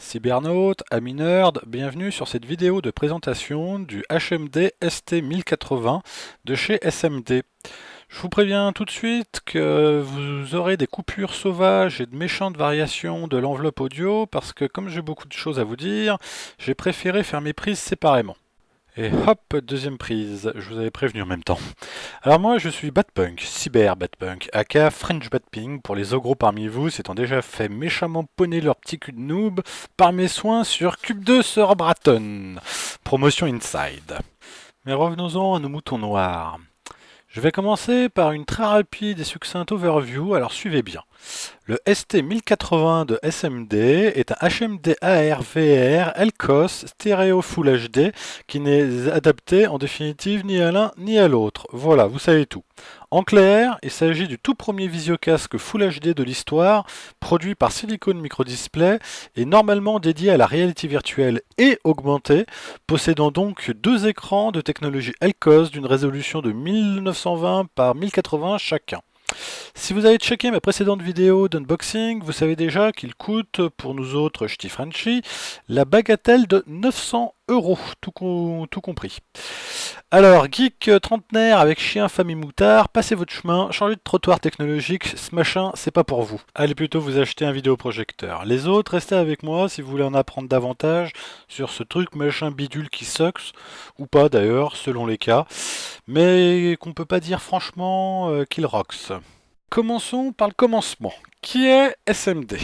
Cybernautes, amis nerds, bienvenue sur cette vidéo de présentation du HMD ST1080 de chez SMD. Je vous préviens tout de suite que vous aurez des coupures sauvages et de méchantes variations de l'enveloppe audio parce que comme j'ai beaucoup de choses à vous dire, j'ai préféré faire mes prises séparément. Et hop, deuxième prise, je vous avais prévenu en même temps. Alors moi je suis Batpunk, Cyber Batpunk, aka French Batping pour les ogros parmi vous, s'étant déjà fait méchamment poney leur petit cul de noob par mes soins sur Cube 2 sur Braton. Promotion Inside. Mais revenons-en à nos moutons noirs. Je vais commencer par une très rapide et succincte overview, alors suivez bien. Le ST1080 de SMD est un HMD AR-VR LCOS stéréo Full HD qui n'est adapté en définitive ni à l'un ni à l'autre. Voilà, vous savez tout. En clair, il s'agit du tout premier visiocasque Full HD de l'histoire, produit par Silicon Microdisplay et normalement dédié à la réalité virtuelle et augmentée, possédant donc deux écrans de technologie LCOS d'une résolution de 1920 par 1080 chacun. Si vous avez checké ma précédente vidéo d'unboxing, vous savez déjà qu'il coûte, pour nous autres ch'ti Frenchy, la bagatelle de 900 euros, tout, compris. Alors, geek trentenaire avec chien, famille moutard, passez votre chemin, changez de trottoir technologique, ce machin, c'est pas pour vous. Allez plutôt vous acheter un vidéoprojecteur. Les autres, restez avec moi si vous voulez en apprendre davantage sur ce truc machin bidule qui sucks, ou pas d'ailleurs, selon les cas, mais qu'on peut pas dire franchement euh, qu'il rocks. Commençons par le commencement. Qui est SMD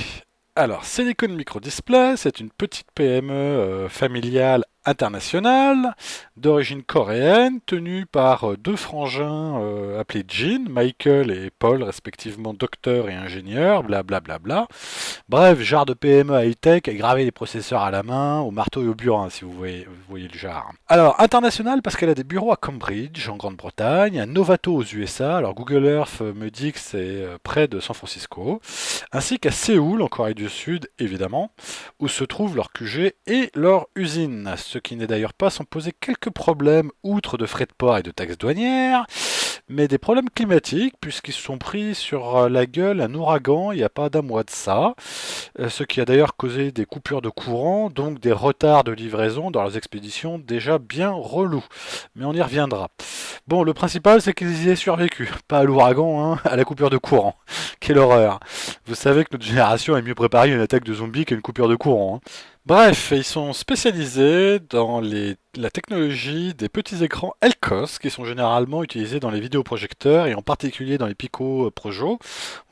alors, Silicon Micro Display, c'est une petite PME euh, familiale internationale d'origine coréenne, tenue par euh, deux frangins euh, appelés Jin, Michael et Paul, respectivement docteur et ingénieur, blablabla. Bla bla bla. Bref, genre de PME high-tech, graver les processeurs à la main, au marteau et au burin, si vous voyez, le genre. Alors, international parce qu'elle a des bureaux à Cambridge, en Grande-Bretagne, à Novato aux USA, alors Google Earth me dit que c'est près de San Francisco, ainsi qu'à Séoul, en Corée du Sud, évidemment, où se trouvent leur QG et leur usine qui n'est d'ailleurs pas sans poser quelques problèmes, outre de frais de port et de taxes douanières, mais des problèmes climatiques, puisqu'ils se sont pris sur euh, la gueule un ouragan il n'y a pas d'un mois de ça, euh, ce qui a d'ailleurs causé des coupures de courant, donc des retards de livraison dans leurs expéditions déjà bien relous. Mais on y reviendra. Bon, le principal, c'est qu'ils y aient survécu. Pas à l'ouragan, hein, à la coupure de courant. Quelle horreur. Vous savez que notre génération est mieux préparée à une attaque de zombies qu'à une coupure de courant. Hein. Bref, ils sont spécialisés dans la technologie des petits écrans LCOS qui sont généralement utilisés dans les vidéoprojecteurs et en particulier dans les Pico Projo.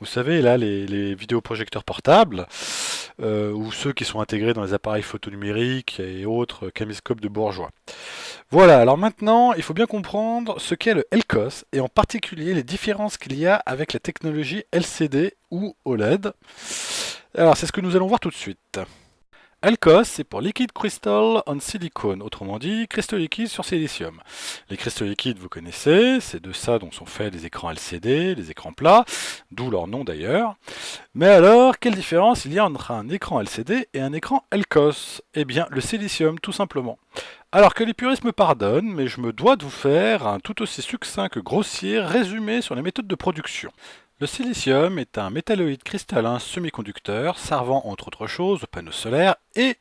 Vous savez, là, les, vidéoprojecteurs portables euh, ou ceux qui sont intégrés dans les appareils photonumériques et autres caméscopes de bourgeois. Voilà, alors maintenant, il faut bien comprendre ce qu'est le LCOS et en particulier les différences qu'il y a avec la technologie LCD ou OLED. Alors, c'est ce que nous allons voir tout de suite. LCOS, c'est pour Liquid Crystal on Silicon, autrement dit, cristaux liquides sur silicium. Les cristaux liquides, vous connaissez, c'est de ça dont sont faits les écrans LCD, les écrans plats, d'où leur nom d'ailleurs. Mais alors, quelle différence il y a entre un écran LCD et un écran LCOS Eh bien, le silicium, tout simplement. Alors que les puristes me pardonnent, mais je me dois de vous faire un tout aussi succinct que grossier résumé sur les méthodes de production. Le silicium est un métalloïde cristallin semi-conducteur servant entre autres choses aux panneaux solaires et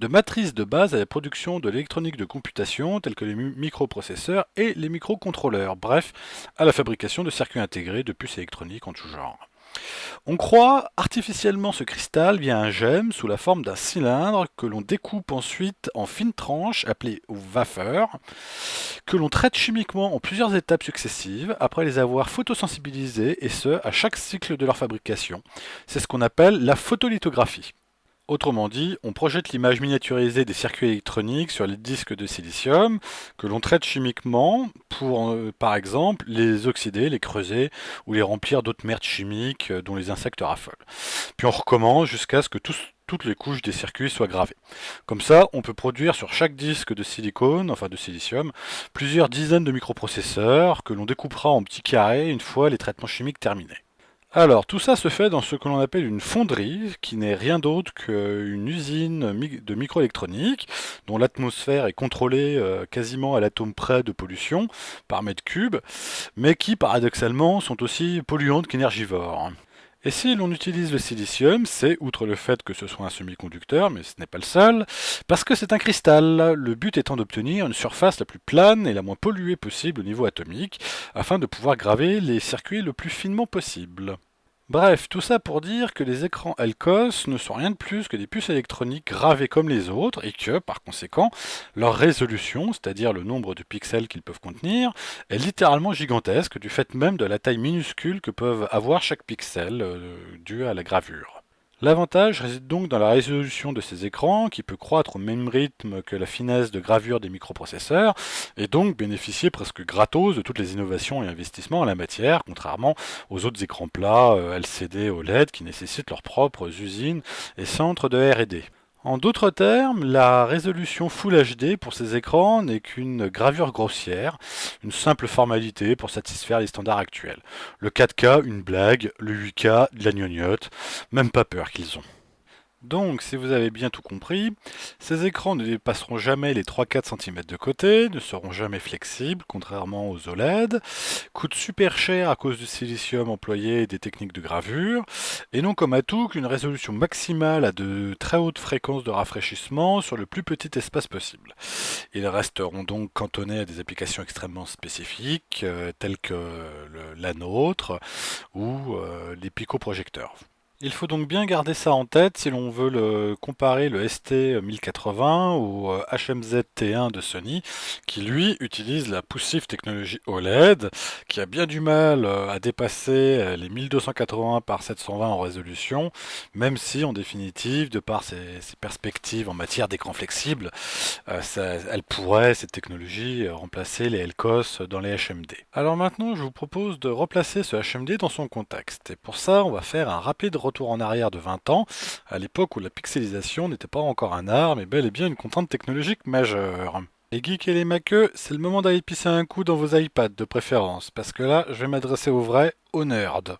de matrice de base à la production de l'électronique de computation telle que les microprocesseurs et les microcontrôleurs, bref, à la fabrication de circuits intégrés de puces électroniques en tout genre. On croit artificiellement ce cristal via un gemme sous la forme d'un cylindre que l'on découpe ensuite en fines tranches appelées wafers, que l'on traite chimiquement en plusieurs étapes successives après les avoir photosensibilisés et ce à chaque cycle de leur fabrication. C'est ce qu'on appelle la photolithographie. Autrement dit, on projette l'image miniaturisée des circuits électroniques sur les disques de silicium que l'on traite chimiquement pour, euh, par exemple, les oxyder, les creuser ou les remplir d'autres merdes chimiques euh, dont les insectes raffolent. Puis on recommence jusqu'à ce que toutes les couches des circuits soient gravées. Comme ça, on peut produire sur chaque disque de silicone, enfin de silicium, plusieurs dizaines de microprocesseurs que l'on découpera en petits carrés une fois les traitements chimiques terminés. Alors, tout ça se fait dans ce que l'on appelle une fonderie, qui n'est rien d'autre qu'une usine de microélectronique, dont l'atmosphère est contrôlée euh, quasiment à l'atome près de pollution par mètre cube, mais qui, paradoxalement, sont aussi polluantes qu'énergivores. Et si l'on utilise le silicium, c'est, outre le fait que ce soit un semi-conducteur, mais ce n'est pas le seul, parce que c'est un cristal, le but étant d'obtenir une surface la plus plane et la moins polluée possible au niveau atomique, afin de pouvoir graver les circuits le plus finement possible. Bref, tout ça pour dire que les écrans LCOS ne sont rien de plus que des puces électroniques gravées comme les autres et que, par conséquent, leur résolution, c'est-à-dire le nombre de pixels qu'ils peuvent contenir, est littéralement gigantesque du fait même de la taille minuscule que peuvent avoir chaque pixel euh, dû à la gravure. L'avantage réside donc dans la résolution de ces écrans, qui peut croître au même rythme que la finesse de gravure des microprocesseurs, et donc bénéficier presque gratos de toutes les innovations et investissements en la matière, contrairement aux autres écrans plats euh, LCD OLED qui nécessitent leurs propres usines et centres de R&D. En d'autres termes, la résolution Full HD pour ces écrans n'est qu'une gravure grossière, une simple formalité pour satisfaire les standards actuels. Le 4K, une blague, le 8K, de la gnognotte, même pas peur qu'ils ont. Donc, si vous avez bien tout compris, ces écrans ne dépasseront jamais les 3-4 cm de côté, ne seront jamais flexibles, contrairement aux OLED, coûtent super cher à cause du silicium employé et des techniques de gravure, et n'ont comme atout qu'une résolution maximale à de très hautes fréquences de rafraîchissement sur le plus petit espace possible. Ils resteront donc cantonnés à des applications extrêmement spécifiques, euh, telles que la nôtre ou euh, les picoprojecteurs. Il faut donc bien garder ça en tête si l'on veut le comparer le ST1080 au HMZ euh, T1 de Sony, qui lui utilise la poussive technologie OLED, qui a bien du mal euh, à dépasser euh, les 1280 par 720 en résolution, même si en définitive, de par ses, perspectives en matière d'écran flexible, elle pourrait, cette technologie, remplacer les LCOS dans les HMD. Alors maintenant, je vous propose de replacer ce HMD dans son contexte, et pour ça, on va faire un rapide retour en arrière de 20 ans, à l'époque où la pixelisation n'était pas encore un art, mais bel et bien une contrainte technologique majeure. Les geeks et les maqueux, c'est le moment d'aller pisser un coup dans vos iPads de préférence, parce que là, je vais m'adresser aux vrais, aux nerds.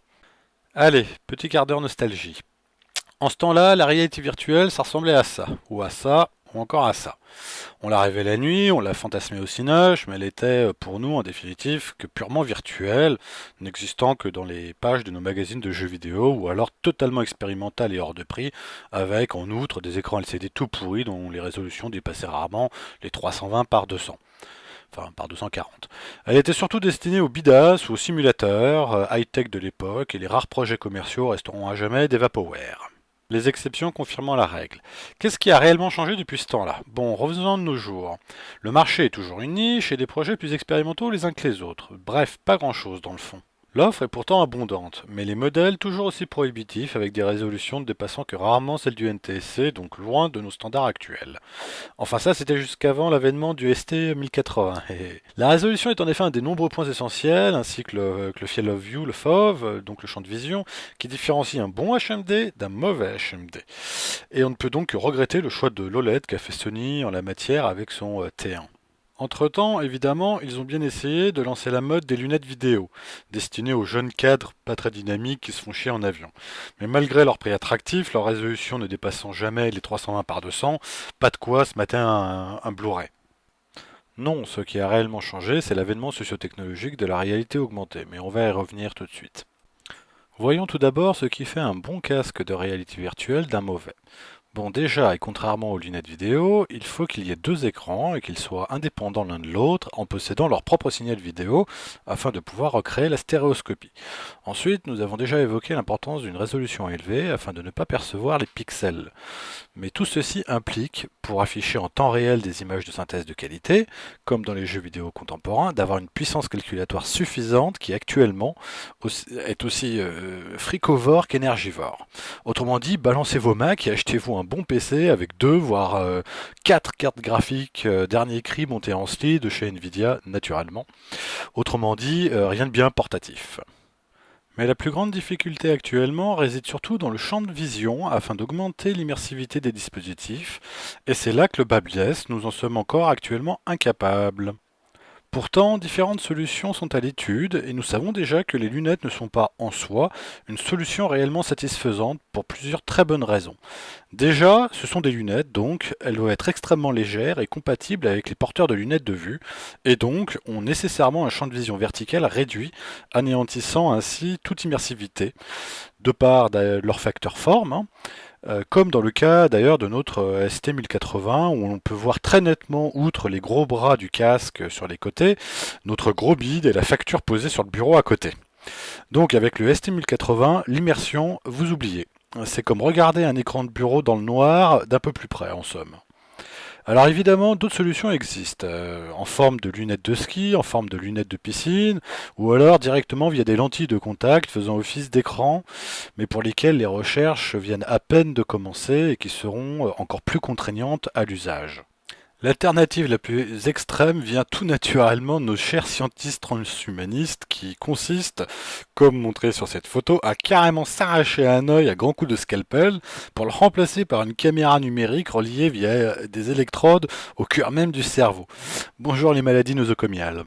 Allez, petit quart d'heure nostalgie. En ce temps-là, la réalité virtuelle, ça ressemblait à ça, ou à ça, encore à ça. On l'a rêvé la nuit, on l'a fantasmé au cinoche, mais elle était euh, pour nous en définitive que purement virtuelle, n'existant que dans les pages de nos magazines de jeux vidéo, ou alors totalement expérimentale et hors de prix, avec en outre des écrans LCD tout pourris dont les résolutions dépassaient rarement les 320 par 200 enfin par 240. Elle était surtout destinée aux bidas ou aux simulateurs euh, high-tech de l'époque, et les rares projets commerciaux resteront à jamais des vaporware les exceptions confirmant la règle. Qu'est-ce qui a réellement changé depuis ce temps-là? Bon, revenons de nos jours. Le marché est toujours une niche et des projets plus expérimentaux les uns que les autres. Bref, pas grand-chose dans le fond. L'offre est pourtant abondante, mais les modèles toujours aussi prohibitifs avec des résolutions ne dépassant que rarement celles du NTSC, donc loin de nos standards actuels. Enfin ça c'était jusqu'avant l'avènement du ST 1080. La résolution est en effet un des nombreux points essentiels, ainsi que le, que Field of View, le FOV, donc le champ de vision, qui différencie un bon HMD d'un mauvais HMD. Et on ne peut donc que regretter le choix de l'OLED qu'a fait Sony en la matière avec son euh, T1. Entre-temps, évidemment, ils ont bien essayé de lancer la mode des lunettes vidéo, destinées aux jeunes cadres pas très dynamiques qui se font chier en avion. Mais malgré leur prix attractif, leur résolution ne dépassant jamais les 320 par 200, pas de quoi ce matin un, un Blu-ray. Non, ce qui a réellement changé, c'est l'avènement sociotechnologique de la réalité augmentée, mais on va y revenir tout de suite. Voyons tout d'abord ce qui fait un bon casque de réalité virtuelle d'un mauvais. Bon déjà, et contrairement aux lunettes vidéo, il faut qu'il y ait deux écrans et qu'ils soient indépendants l'un de l'autre en possédant leur propre signal vidéo afin de pouvoir recréer la stéréoscopie. Ensuite, nous avons déjà évoqué l'importance d'une résolution élevée afin de ne pas percevoir les pixels. Mais tout ceci implique, pour afficher en temps réel des images de synthèse de qualité, comme dans les jeux vidéo contemporains, d'avoir une puissance calculatoire suffisante qui actuellement est aussi euh, fricovore qu'énergivore. Autrement dit, balancez vos Macs et achetez-vous un bon PC avec deux, voire euh, quatre cartes graphiques euh, dernier cri montées en SLI de chez Nvidia, naturellement. Autrement dit, rien de bien portatif. Mais la plus grande difficulté actuellement réside surtout dans le champ de vision afin d'augmenter l'immersivité des dispositifs, et c'est là que le bas blesse, nous en sommes encore actuellement incapables. Pourtant, différentes solutions sont à l'étude et nous savons déjà que les lunettes ne sont pas en soi une solution réellement satisfaisante pour plusieurs très bonnes raisons. Déjà, ce sont des lunettes, donc elles doivent être extrêmement légères et compatibles avec les porteurs de lunettes de vue, et donc ont nécessairement un champ de vision vertical réduit, anéantissant ainsi toute immersivité, de par leur facteur forme, hein. Euh, comme dans le cas d'ailleurs de notre euh, ST1080 où on peut voir très nettement, outre les gros bras du casque sur les côtés, notre gros bide et la facture posée sur le bureau à côté. Donc avec le ST1080, l'immersion, vous oubliez. C'est comme regarder un écran de bureau dans le noir d'un peu plus près en somme. Alors évidemment, d'autres solutions existent, euh, en forme de lunettes de ski, en forme de lunettes de piscine, ou alors directement via des lentilles de contact faisant office d'écran, mais pour lesquelles les recherches viennent à peine de commencer et qui seront euh, encore plus contraignantes à l'usage. L'alternative la plus extrême vient tout naturellement de nos chers scientifiques transhumanistes qui consiste, comme montré sur cette photo, à carrément s'arracher un œil à grands coups de scalpel pour le remplacer par une caméra numérique reliée via des électrodes au cœur même du cerveau. Bonjour les maladies nosocomiales.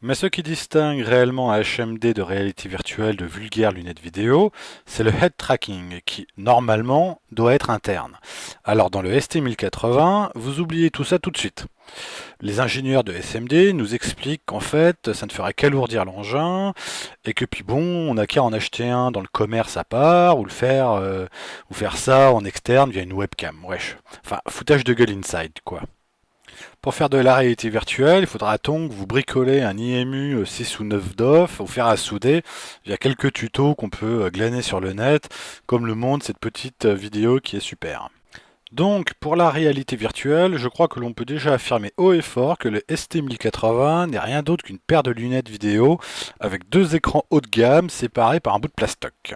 Mais ce qui distingue réellement un HMD de réalité virtuelle de vulgaires lunettes vidéo, c'est le head tracking qui, normalement, doit être interne. Alors dans le ST1080, vous oubliez tout ça tout de suite. Les ingénieurs de SMD nous expliquent qu'en fait, ça ne ferait qu'alourdir l'engin, et que puis bon, on n'a qu'à en acheter un dans le commerce à part, ou le faire, euh, ou faire ça en externe via une webcam. Wesh. Enfin, foutage de gueule inside, quoi. Pour faire de la réalité virtuelle, il faudra donc vous bricoler un IMU 6 ou 9 DOF, ou faire à souder via quelques tutos qu'on peut euh, glaner sur le net, comme le montre cette petite euh, vidéo qui est super. Donc, pour la réalité virtuelle, je crois que l'on peut déjà affirmer haut et fort que le ST1080 n'est rien d'autre qu'une paire de lunettes vidéo avec deux écrans haut de gamme séparés par un bout de plastoc.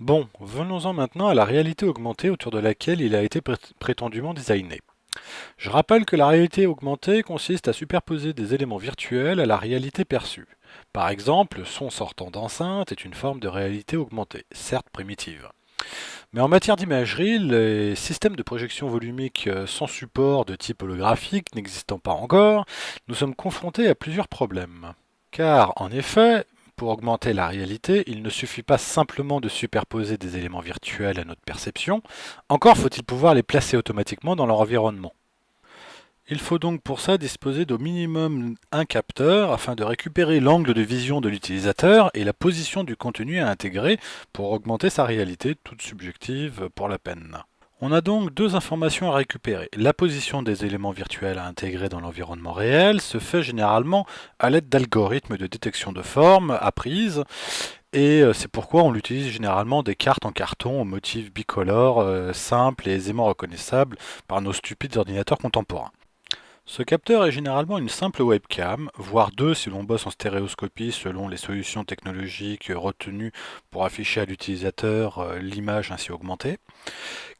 Bon, venons-en maintenant à la réalité augmentée autour de laquelle il a été prétendument designé. Je rappelle que la réalité augmentée consiste à superposer des éléments virtuels à la réalité perçue. Par exemple, le son sortant d'enceinte est une forme de réalité augmentée, certes primitive. Mais en matière d'imagerie, les systèmes de projection volumique euh, sans support de type holographique n'existant pas encore, nous sommes confrontés à plusieurs problèmes. Car, en effet, pour augmenter la réalité, il ne suffit pas simplement de superposer des éléments virtuels à notre perception, encore faut-il pouvoir les placer automatiquement dans leur environnement. Il faut donc pour ça disposer d'au minimum un capteur afin de récupérer l'angle de vision de l'utilisateur et la position du contenu à intégrer pour augmenter sa réalité, toute subjective pour la peine. On a donc deux informations à récupérer. La position des éléments virtuels à intégrer dans l'environnement réel se fait généralement à l'aide d'algorithmes de détection de forme apprises et euh, c'est pourquoi on utilise généralement des cartes en carton au motif bicolore, euh, simples et aisément reconnaissables par nos stupides ordinateurs contemporains. Ce capteur est généralement une simple webcam, voire deux si l'on bosse en stéréoscopie selon les solutions technologiques retenues pour afficher à l'utilisateur euh, l'image ainsi augmentée.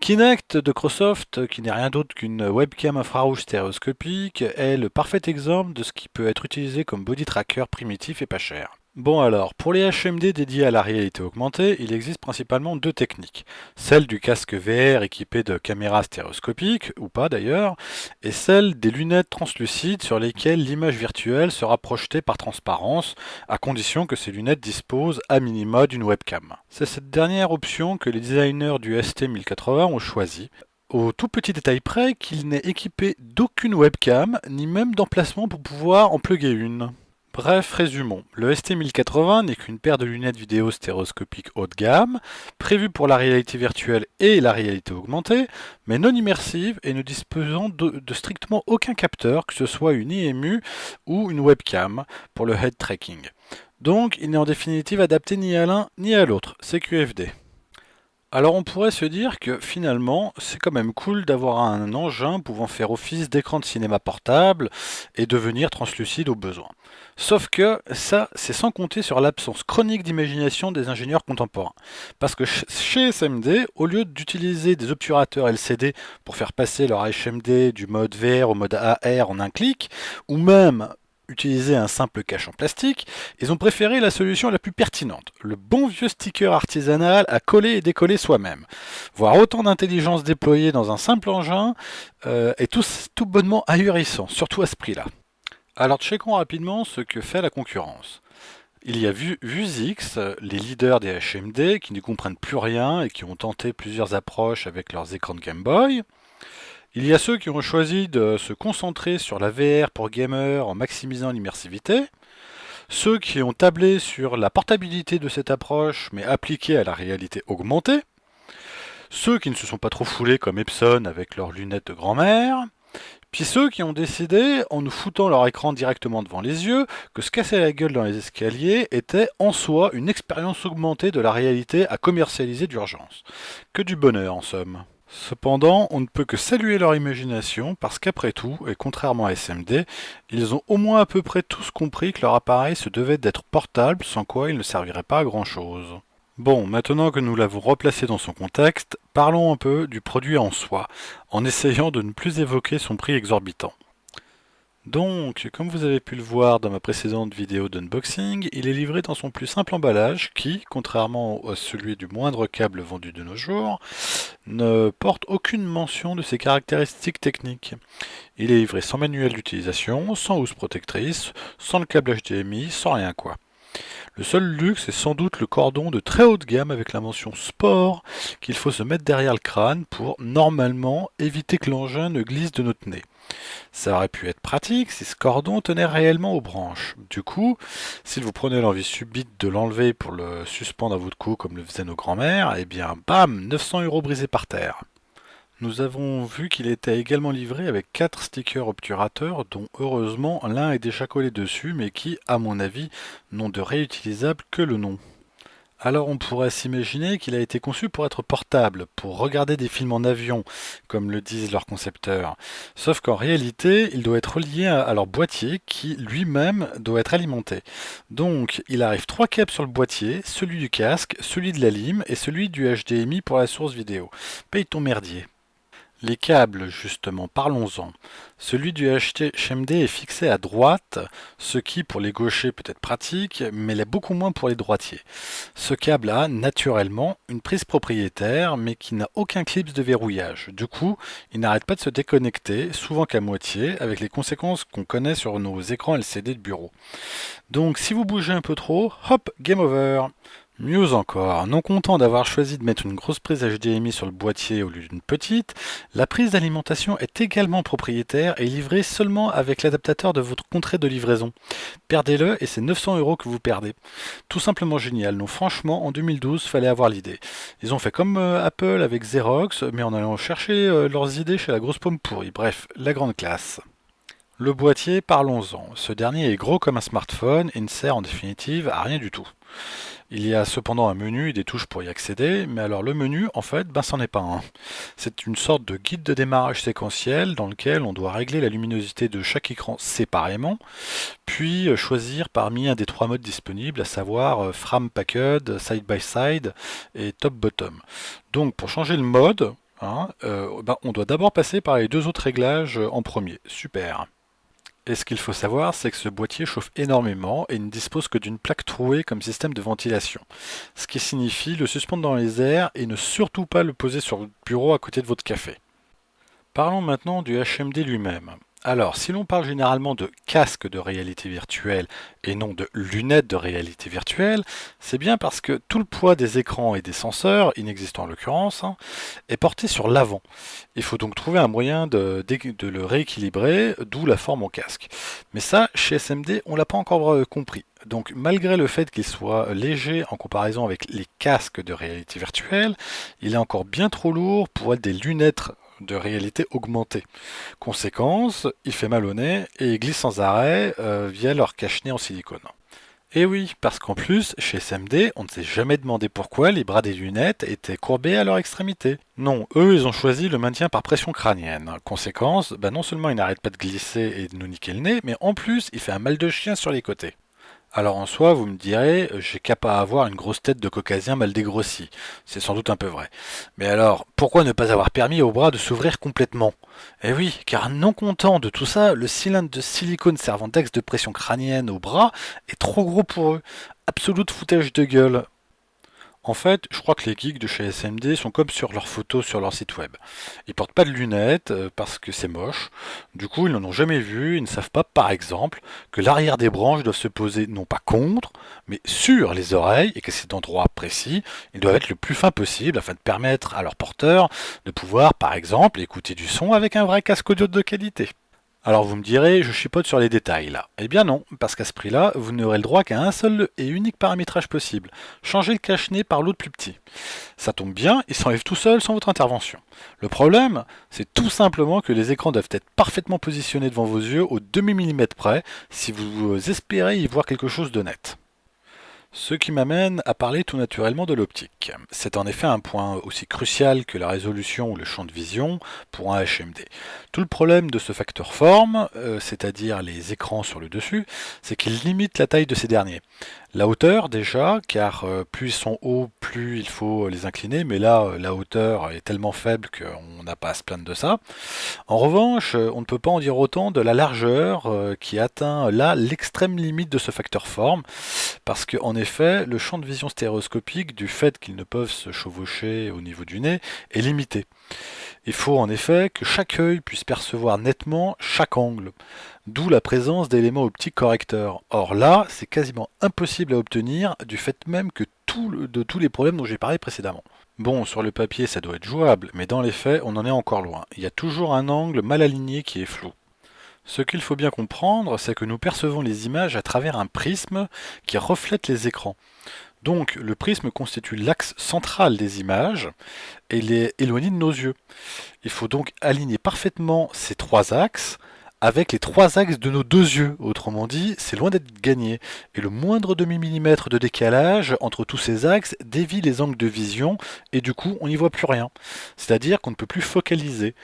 Kinect de Microsoft, qui n'est rien d'autre qu'une webcam infrarouge stéréoscopique, est le parfait exemple de ce qui peut être utilisé comme body tracker primitif et pas cher. Bon alors, pour les HMD dédiés à la réalité augmentée, il existe principalement deux techniques. Celle du casque VR équipé de caméras stéréoscopiques, ou pas d'ailleurs, et celle des lunettes translucides sur lesquelles l'image virtuelle sera projetée par transparence, à condition que ces lunettes disposent à minima d'une webcam. C'est cette dernière option que les designers du ST1080 ont choisi, au tout petit détail près qu'il n'est équipé d'aucune webcam, ni même d'emplacement pour pouvoir en plugger une. Bref, résumons. Le ST1080 n'est qu'une paire de lunettes vidéo stéréoscopiques haut de gamme, prévues pour la réalité virtuelle et la réalité augmentée, mais non immersive et ne disposant de, strictement aucun capteur, que ce soit une IMU ou une webcam, pour le head tracking. Donc, il n'est en définitive adapté ni à l'un ni à l'autre, c'est. Alors on pourrait se dire que finalement c'est quand même cool d'avoir un engin pouvant faire office d'écran de cinéma portable et devenir translucide au besoin. Sauf que ça c'est sans compter sur l'absence chronique d'imagination des ingénieurs contemporains. Parce que chez SMD, au lieu d'utiliser des obturateurs LCD pour faire passer leur HMD du mode VR au mode AR en un clic, ou même utiliser un simple cache en plastique, ils ont préféré la solution la plus pertinente, le bon vieux sticker artisanal à coller et décoller soi-même. Voir autant d'intelligence déployée dans un simple engin euh, est tout, bonnement ahurissant, surtout à ce prix-là. Alors checkons rapidement ce que fait la concurrence. Il y a Vuzix, les leaders des HMD qui ne comprennent plus rien et qui ont tenté plusieurs approches avec leurs écrans de Game Boy. Il y a ceux qui ont choisi de se concentrer sur la VR pour gamers en maximisant l'immersivité. Ceux qui ont tablé sur la portabilité de cette approche mais appliquée à la réalité augmentée. Ceux qui ne se sont pas trop foulés comme Epson avec leurs lunettes de grand-mère. Puis ceux qui ont décidé, en nous foutant leur écran directement devant les yeux, que se casser la gueule dans les escaliers était en soi une expérience augmentée de la réalité à commercialiser d'urgence. Que du bonheur en somme. Cependant, on ne peut que saluer leur imagination parce qu'après tout, et contrairement à SMD, ils ont au moins à peu près tous compris que leur appareil se devait d'être portable sans quoi il ne servirait pas à grand chose. Bon, maintenant que nous l'avons replacé dans son contexte, parlons un peu du produit en soi, en essayant de ne plus évoquer son prix exorbitant. Donc, comme vous avez pu le voir dans ma précédente vidéo d'unboxing, il est livré dans son plus simple emballage qui, contrairement à celui du moindre câble vendu de nos jours, ne porte aucune mention de ses caractéristiques techniques. Il est livré sans manuel d'utilisation, sans housse protectrice, sans le câble HDMI, sans rien quoi. Le seul luxe est sans doute le cordon de très haute gamme avec la mention sport qu'il faut se mettre derrière le crâne pour, normalement, éviter que l'engin ne glisse de notre nez. Ça aurait pu être pratique si ce cordon tenait réellement aux branches. Du coup, si vous prenez l'envie subite de l'enlever pour le suspendre à votre cou comme le faisaient nos grands-mères, eh bien, bam, 900 euros brisés par terre. Nous avons vu qu'il était également livré avec 4 stickers obturateurs dont heureusement l'un est déjà collé dessus mais qui, à mon avis, n'ont de réutilisable que le nom. Alors on pourrait s'imaginer qu'il a été conçu pour être portable, pour regarder des films en avion, comme le disent leurs concepteurs. Sauf qu'en réalité, il doit être relié à leur boîtier qui lui-même doit être alimenté. Donc il arrive trois câbles sur le boîtier, celui du casque, celui de la lime et celui du HDMI pour la source vidéo. Paye ton merdier. Les câbles, justement, parlons-en. Celui du HMD est fixé à droite, ce qui pour les gauchers peut être pratique, mais l'est beaucoup moins pour les droitiers. Ce câble a, naturellement, une prise propriétaire, mais qui n'a aucun clip de verrouillage. Du coup, il n'arrête pas de se déconnecter, souvent qu'à moitié, avec les conséquences qu'on connaît sur nos écrans LCD de bureau. Donc si vous bougez un peu trop, hop, game over Mieux encore, non content d'avoir choisi de mettre une grosse prise HDMI sur le boîtier au lieu d'une petite, la prise d'alimentation est également propriétaire et livrée seulement avec l'adaptateur de votre contrat de livraison. Perdez-le et c'est 900 euros que vous perdez. Tout simplement génial, non franchement en 2012 fallait avoir l'idée. Ils ont fait comme euh, Apple avec Xerox, mais en allant chercher euh, leurs idées chez la grosse pomme pourrie. Bref, la grande classe. Le boîtier, parlons-en. Ce dernier est gros comme un smartphone et ne sert en définitive à rien du tout. Il y a cependant un menu et des touches pour y accéder, mais alors le menu, en fait, ben c'en est pas un. C'est une sorte de guide de démarrage séquentiel dans lequel on doit régler la luminosité de chaque écran séparément, puis euh, choisir parmi un des trois modes disponibles, à savoir euh, Frame Packed, Side by Side et Top Bottom. Donc pour changer le mode, hein, euh, ben, on doit d'abord passer par les deux autres réglages en premier. Super. Et ce qu'il faut savoir, c'est que ce boîtier chauffe énormément et ne dispose que d'une plaque trouée comme système de ventilation. Ce qui signifie le suspendre dans les airs et ne surtout pas le poser sur votre bureau à côté de votre café. Parlons maintenant du HMD lui-même. Alors, si l'on parle généralement de casque de réalité virtuelle et non de lunettes de réalité virtuelle, c'est bien parce que tout le poids des écrans et des senseurs, inexistants en l'occurrence, hein, est porté sur l'avant. Il faut donc trouver un moyen de, le rééquilibrer, d'où la forme en casque. Mais ça, chez SMD, on l'a pas encore euh, compris. Donc malgré le fait qu'il soit léger en comparaison avec les casques de réalité virtuelle, il est encore bien trop lourd pour être des lunettes de réalité augmentée. Conséquence, il fait mal au nez et il glisse sans arrêt euh, via leur cache-nez en silicone. Et oui, parce qu'en plus, chez SMD, on ne s'est jamais demandé pourquoi les bras des lunettes étaient courbés à leur extrémité. Non, eux, ils ont choisi le maintien par pression crânienne. Conséquence, bah non seulement il n'arrête pas de glisser et de nous niquer le nez, mais en plus, il fait un mal de chien sur les côtés. Alors en soi, vous me direz, j'ai qu'à pas avoir une grosse tête de caucasien mal dégrossie. C'est sans doute un peu vrai. Mais alors, pourquoi ne pas avoir permis aux bras de s'ouvrir complètement? Eh oui, car non content de tout ça, le cylindre de silicone servant d'axe de pression crânienne au bras est trop gros pour eux. Absolute foutage de gueule. En fait, je crois que les geeks de chez SMD sont comme sur leurs photos sur leur site web. Ils portent pas de lunettes euh, parce que c'est moche. Du coup, ils n'en ont jamais vu. Ils ne savent pas, par exemple, que l'arrière des branches doivent se poser non pas contre, mais sur les oreilles et que cet endroit précis, ils doivent être le plus fin possible afin de permettre à leur porteur de pouvoir, par exemple, écouter du son avec un vrai casque audio de qualité. Alors vous me direz, je chipote sur les détails là. Eh bien non, parce qu'à ce prix-là, vous n'aurez le droit qu'à un seul et unique paramétrage possible. Changer le cache-nez par l'autre plus petit. Ça tombe bien, il s'enlève tout seul sans votre intervention. Le problème, c'est tout simplement que les écrans doivent être parfaitement positionnés devant vos yeux au demi-millimètre près si vous espérez y voir quelque chose de net. Ce qui m'amène à parler tout naturellement de l'optique. C'est en effet un point aussi crucial que la résolution ou le champ de vision pour un HMD. Tout le problème de ce facteur forme, euh, c'est-à-dire les écrans sur le dessus, c'est qu'il limite la taille de ces derniers. La hauteur déjà, car euh, plus ils sont hauts, plus il faut les incliner, mais là euh, la hauteur est tellement faible qu'on n'a pas à se plaindre de ça. En revanche, on ne peut pas en dire autant de la largeur qui atteint là l'extrême limite de ce facteur forme, parce qu'en effet, le champ de vision stéréoscopique, du fait qu'ils ne peuvent se chevaucher au niveau du nez, est limité. Il faut en effet que chaque œil puisse percevoir nettement chaque angle, d'où la présence d'éléments optiques correcteurs. Or là, c'est quasiment impossible à obtenir du fait même que de tous les problèmes dont j'ai parlé précédemment. Bon, sur le papier ça doit être jouable, mais dans les faits on en est encore loin. Il y a toujours un angle mal aligné qui est flou. Ce qu'il faut bien comprendre, c'est que nous percevons les images à travers un prisme qui reflète les écrans. Donc le prisme constitue l'axe central des images et il est éloigné de nos yeux. Il faut donc aligner parfaitement ces trois axes avec les trois axes de nos deux yeux. Autrement dit, c'est loin d'être gagné. Et le moindre demi-millimètre de décalage entre tous ces axes dévie les angles de vision et du coup, on n'y voit plus rien. C'est-à-dire qu'on ne peut plus focaliser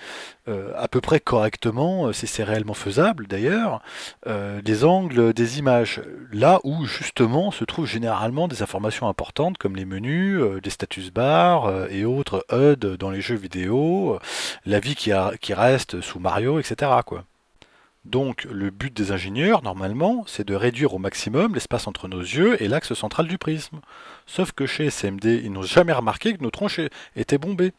euh, à peu près correctement, euh, si c'est réellement faisable d'ailleurs, euh, les angles des images. Là où justement se trouvent généralement des informations importantes comme les menus, des status bars et autres HUD dans les jeux vidéo, la vie qui, reste sous Mario, etc. Donc le but des ingénieurs, normalement, c'est de réduire au maximum l'espace entre nos yeux et l'axe central du prisme. Sauf que chez SMD, ils n'ont jamais remarqué que nos tronches étaient bombées.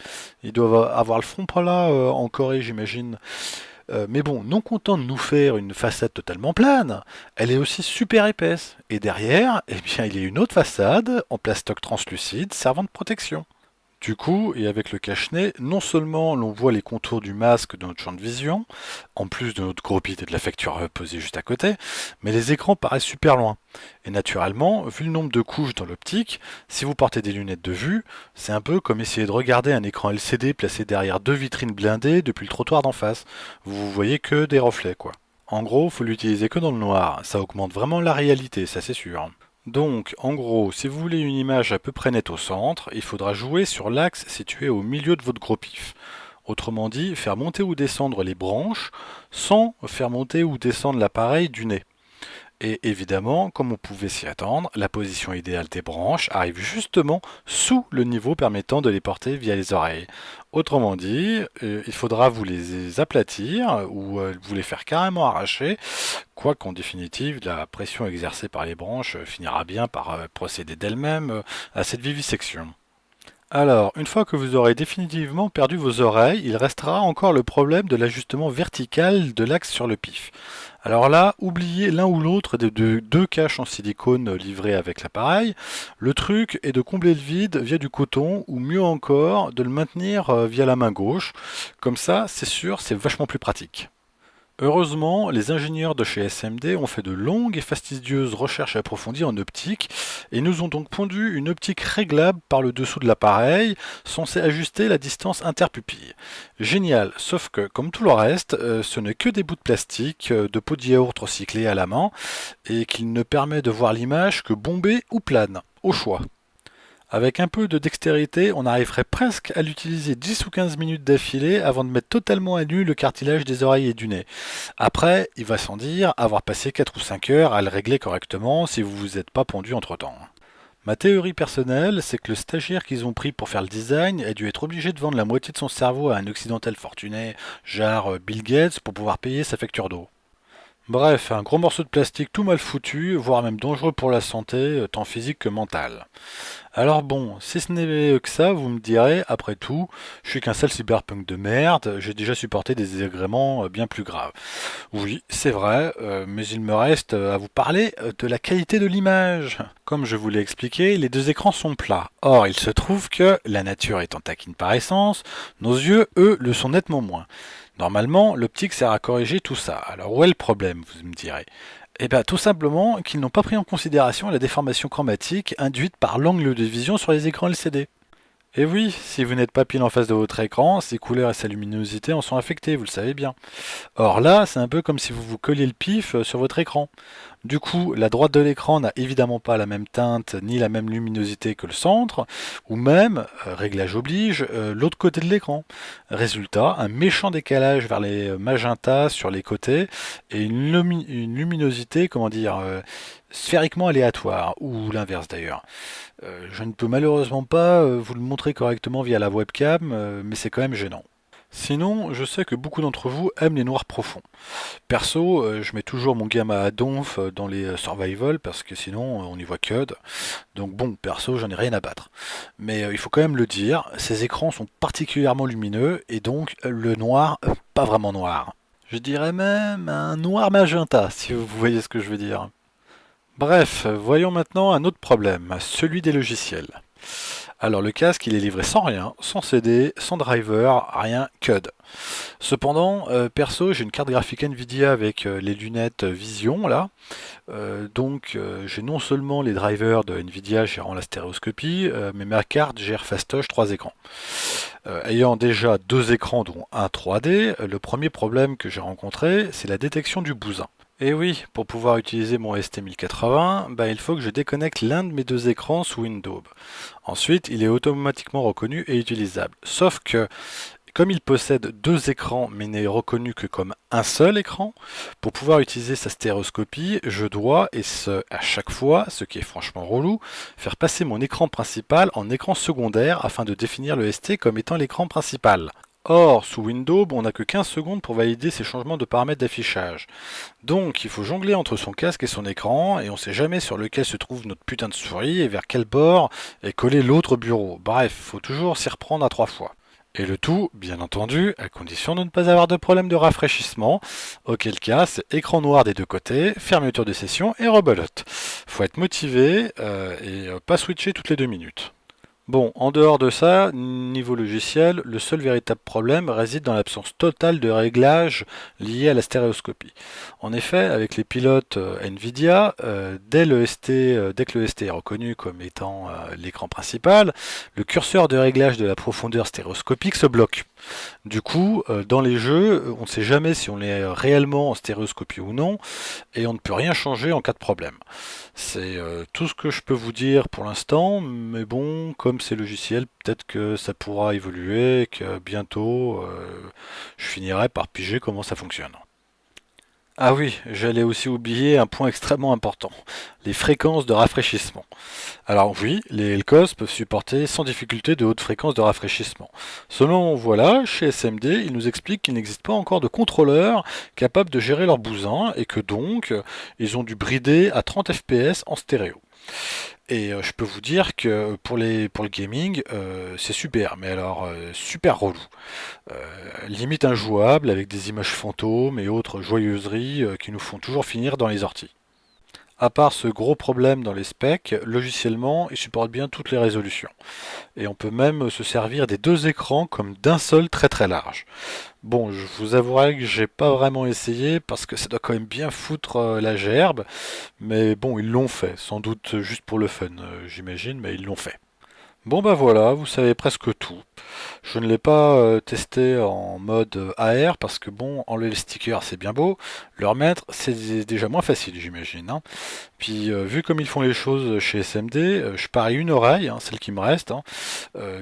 Ils doivent avoir le front pas là euh, en Corée, j'imagine. Euh, mais bon, non content de nous faire une façade totalement plane, elle est aussi super épaisse. Et derrière, eh bien, il y a une autre façade en plastoc translucide servant de protection. Du coup, et avec le cache-nez, non seulement l'on voit les contours du masque de notre champ de vision, en plus de notre gros bit et de la facture posée juste à côté, mais les écrans paraissent super loin. Et naturellement, vu le nombre de couches dans l'optique, si vous portez des lunettes de vue, c'est un peu comme essayer de regarder un écran LCD placé derrière deux vitrines blindées depuis le trottoir d'en face. Vous voyez que des reflets, quoi. En gros, faut l'utiliser que dans le noir, ça augmente vraiment la réalité, ça c'est sûr. Donc, en gros, si vous voulez une image à peu près nette au centre, il faudra jouer sur l'axe situé au milieu de votre gros pif. Autrement dit, faire monter ou descendre les branches sans faire monter ou descendre l'appareil du nez. Et évidemment, comme on pouvait s'y attendre, la position idéale des branches arrive justement sous le niveau permettant de les porter via les oreilles. Autrement dit, euh, il faudra vous les aplatir ou euh, vous les faire carrément arracher, quoiqu'en définitive, la pression exercée par les branches finira bien par euh, procéder d'elle-même à cette vivisection. Alors, une fois que vous aurez définitivement perdu vos oreilles, il restera encore le problème de l'ajustement vertical de l'axe sur le pif. Alors là, oubliez l'un ou l'autre des deux, caches en silicone livrés avec l'appareil. Le truc est de combler le vide via du coton ou mieux encore de le maintenir euh, via la main gauche. Comme ça, c'est sûr, c'est vachement plus pratique. Heureusement, les ingénieurs de chez SMD ont fait de longues et fastidieuses recherches approfondies en optique et nous ont donc pondu une optique réglable par le dessous de l'appareil, censée ajuster la distance interpupille. Génial, sauf que, comme tout le reste, euh, ce n'est que des bouts de plastique, euh, de pots de yaourt recyclés à la main, et qu'il ne permet de voir l'image que bombée ou plane, au choix. Avec un peu de dextérité, on arriverait presque à l'utiliser 10 ou 15 minutes d'affilée avant de mettre totalement à nu le cartilage des oreilles et du nez. Après, il va sans dire avoir passé 4 ou 5 heures à le régler correctement si vous vous êtes pas pondu entre temps. Ma théorie personnelle, c'est que le stagiaire qu'ils ont pris pour faire le design a dû être obligé de vendre la moitié de son cerveau à un occidental fortuné, genre Bill Gates, pour pouvoir payer sa facture d'eau. Bref, un gros morceau de plastique tout mal foutu, voire même dangereux pour la santé, euh, tant physique que mentale. Alors bon, si ce n'est que ça, vous me direz, après tout, je suis qu'un sale cyberpunk de merde, j'ai déjà supporté des désagréments euh, bien plus graves. Oui, c'est vrai, euh, mais il me reste à vous parler de la qualité de l'image. Comme je vous l'ai expliqué, les deux écrans sont plats. Or, il se trouve que, la nature étant taquine par essence, nos yeux, eux, le sont nettement moins. Normalement, l'optique sert à corriger tout ça. Alors où est le problème, vous me direz? Eh bien tout simplement qu'ils n'ont pas pris en considération la déformation chromatique induite par l'angle de vision sur les écrans LCD. Et oui, si vous n'êtes pas pile en face de votre écran, ses couleurs et sa luminosité en sont affectées, vous le savez bien. Or là, c'est un peu comme si vous vous colliez le pif euh, sur votre écran. Du coup, la droite de l'écran n'a évidemment pas la même teinte ni la même luminosité que le centre, ou même, euh, réglage oblige, euh, l'autre côté de l'écran. Résultat, un méchant décalage vers les magentas sur les côtés et une, luminosité, comment dire, sphériquement aléatoire, ou l'inverse d'ailleurs. Euh, je ne peux malheureusement pas euh, vous le montrer correctement via la webcam, euh, mais c'est quand même gênant. Sinon, je sais que beaucoup d'entre vous aiment les noirs profonds. Perso, je mets toujours mon gamma à donf dans les survival parce que sinon on y voit que. Donc bon, perso, j'en ai rien à battre. Mais il faut quand même le dire, ces écrans sont particulièrement lumineux et donc le noir, pas vraiment noir. Je dirais même un noir magenta, si vous voyez ce que je veux dire. Bref, voyons maintenant un autre problème, celui des logiciels. Alors le casque il est livré sans rien, sans CD, sans driver, rien, CUD. Cependant, euh, perso j'ai une carte graphique Nvidia avec euh, les lunettes Vision là. Euh, donc j'ai non seulement les drivers de Nvidia gérant la stéréoscopie, mais ma carte gère fastoche 3 écrans. ayant déjà deux écrans dont un 3D, le premier problème que j'ai rencontré c'est la détection du bousin. Et oui, pour pouvoir utiliser mon ST1080, bah, il faut que je déconnecte l'un de mes deux écrans sous Windows. Ensuite, il est automatiquement reconnu et utilisable. Sauf que, comme il possède deux écrans mais n'est reconnu que comme un seul écran, pour pouvoir utiliser sa stéréoscopie, je dois, et ce à chaque fois, ce qui est franchement relou, faire passer mon écran principal en écran secondaire afin de définir le ST comme étant l'écran principal. Or, sous Windows, on n'a que 15 secondes pour valider ces changements de paramètres d'affichage. Donc, il faut jongler entre son casque et son écran, et on ne sait jamais sur lequel se trouve notre putain de souris et vers quel bord est collé l'autre bureau. Bref, faut toujours s'y reprendre à trois fois. Et le tout, bien entendu, à condition de ne pas avoir de problème de rafraîchissement, auquel cas c'est écran noir des deux côtés, fermeture de session et rebelote. Faut être motivé euh, et euh, pas switcher toutes les deux minutes. Bon, en dehors de ça, niveau logiciel, le seul véritable problème réside dans l'absence totale de réglage lié à la stéréoscopie. En effet, avec les pilotes euh, Nvidia, euh, euh, dès que le ST est reconnu comme étant l'écran principal, le curseur de réglage de la profondeur stéréoscopique se bloque. Du coup, dans les jeux, on ne sait jamais si on est réellement en stéréoscopie ou non, et on ne peut rien changer en cas de problème. C'est tout ce que je peux vous dire pour l'instant, mais bon, comme ces logiciels, peut-être que ça pourra évoluer que bientôt euh, je finirai par piger comment ça fonctionne. Ah oui, j'allais aussi oublier un point extrêmement important, les fréquences de rafraîchissement. Alors oui, les LCOS peuvent supporter sans difficulté de hautes fréquences de rafraîchissement. Selon voilà, chez SMD, ils nous expliquent qu'il n'existe pas encore de contrôleurs capables de gérer leur bousin et que donc ils ont dû brider à 30 fps en stéréo. Et euh, je peux vous dire que pour, les, pour le gaming, euh, c'est super, mais alors euh, super relou. limite injouable avec des images fantômes et autres joyeuseries qui nous font toujours finir dans les orties. À part ce gros problème dans les specs, logiciellement, il supporte bien toutes les résolutions. Et on peut même se servir des deux écrans comme d'un seul très très large. Bon, je vous avouerai que j'ai pas vraiment essayé parce que ça doit quand même bien foutre euh, la gerbe. Mais bon, ils l'ont fait, sans doute juste pour le fun, euh, j'imagine, mais ils l'ont fait. Bon bah voilà, vous savez presque tout. Je ne l'ai pas euh, testé en mode euh, AR parce que bon, enlever les stickers c'est bien beau, le remettre c'est déjà moins facile j'imagine. Hein. Puis euh, vu comme ils font les choses chez SMD, je parie une oreille, hein, celle qui me reste, hein,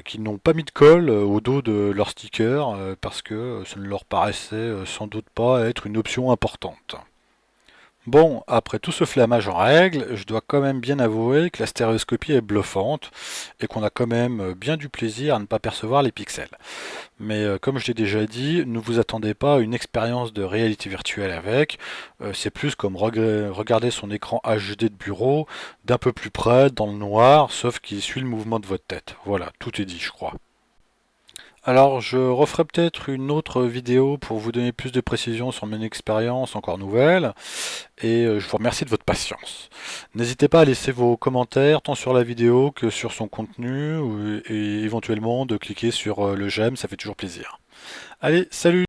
qu'ils n'ont pas mis de colle au dos de leur sticker parce que ça ne leur paraissait sans doute pas être une option importante. Bon, après tout ce flamage en règle, je dois quand même bien avouer que la stéréoscopie est bluffante et qu'on a quand même bien du plaisir à ne pas percevoir les pixels. Mais euh, comme je l'ai déjà dit, ne vous attendez pas à une expérience de réalité virtuelle avec, euh, c'est plus comme regarder son écran HD de bureau d'un peu plus près, dans le noir, sauf qu'il suit le mouvement de votre tête. Voilà, tout est dit je crois. Alors je referai peut-être une autre vidéo pour vous donner plus de précisions sur mon expérience encore nouvelle et euh, je vous remercie de votre patience. N'hésitez pas à laisser vos commentaires tant sur la vidéo que sur son contenu et éventuellement de cliquer sur euh, le j'aime, ça fait toujours plaisir. Allez, salut